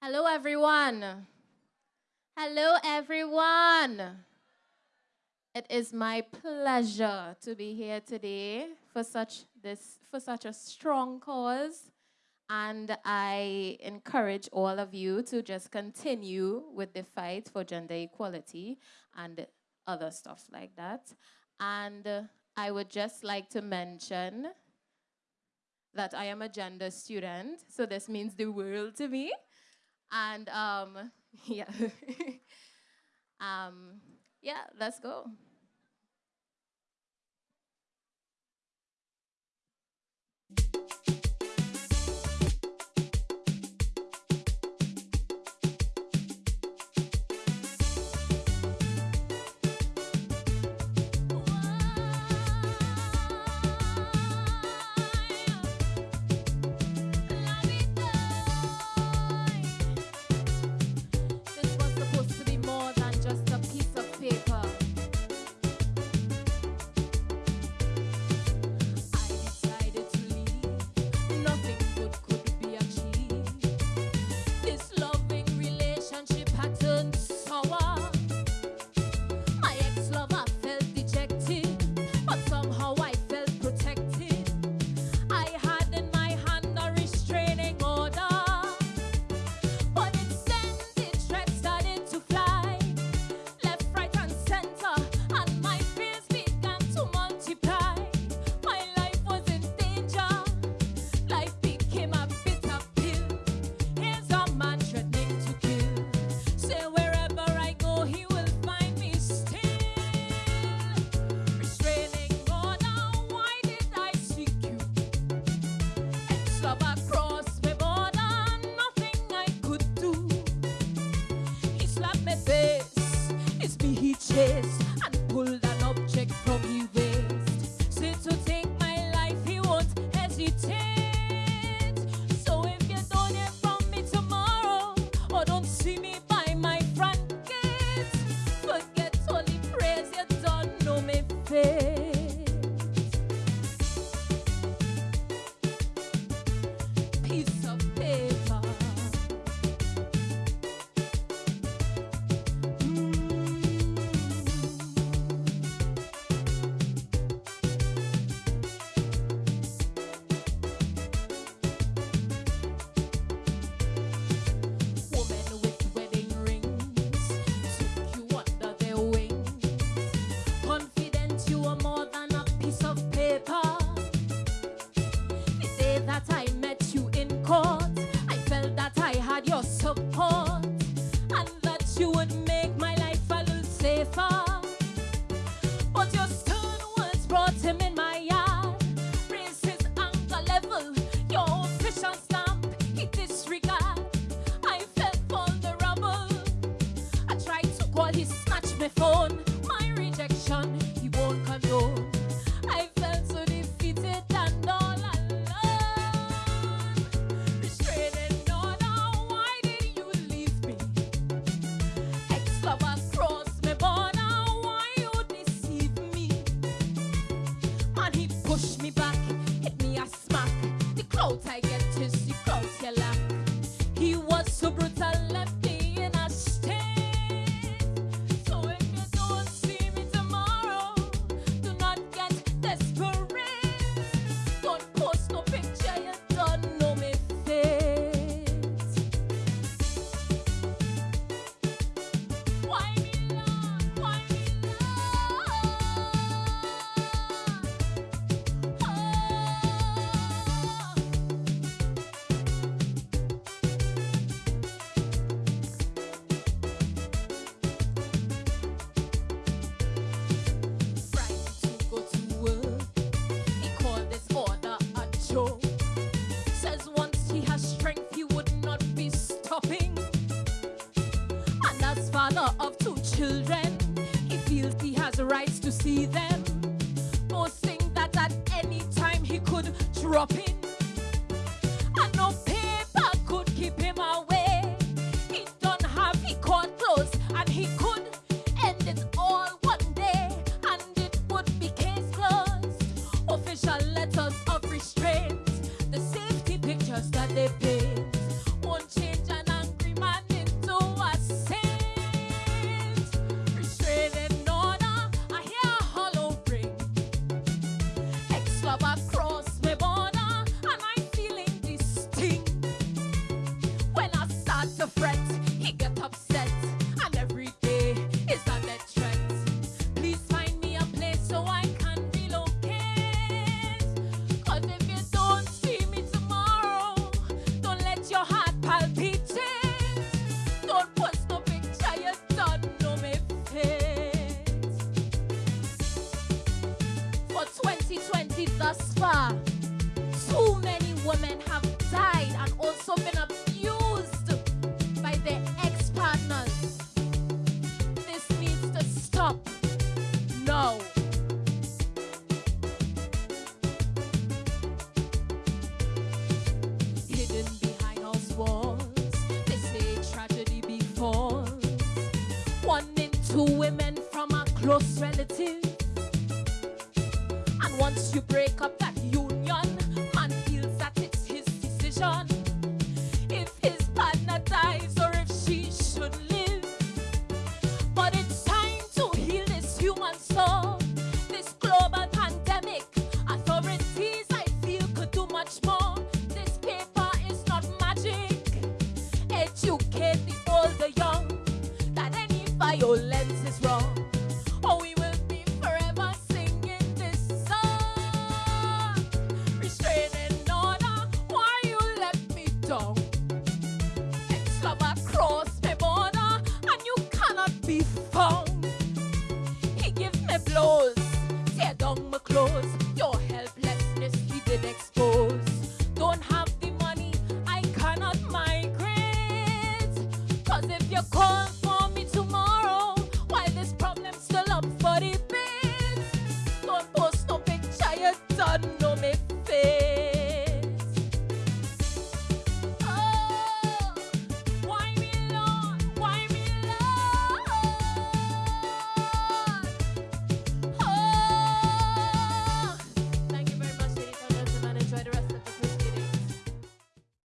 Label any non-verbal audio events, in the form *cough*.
Hello, everyone. Hello, everyone. It is my pleasure to be here today for such this for such a strong cause, and I encourage all of you to just continue with the fight for gender equality and other stuff like that. And uh, I would just like to mention that I am a gender student, so this means the world to me. And um, *laughs* yeah. *laughs* um, yeah, let's go. and pull children. He feels he has rights to see them. Forcing that at any time he could drop in. And no paper could keep him away. He don't have he caught close and he could end it all one day. And it would be case closed. Official club, thus far. Too many women have died and also been abused by their ex-partners. This needs to stop now. Hidden behind house walls, they tragedy. One in two women from a close relative once you break up that union, man feels that it's his decision. If his partner dies or if she should live. But it's time to heal this human soul. This global pandemic. Authorities, I feel, could do much more. This paper is not magic. Educate the old, the young, that any violence your corn.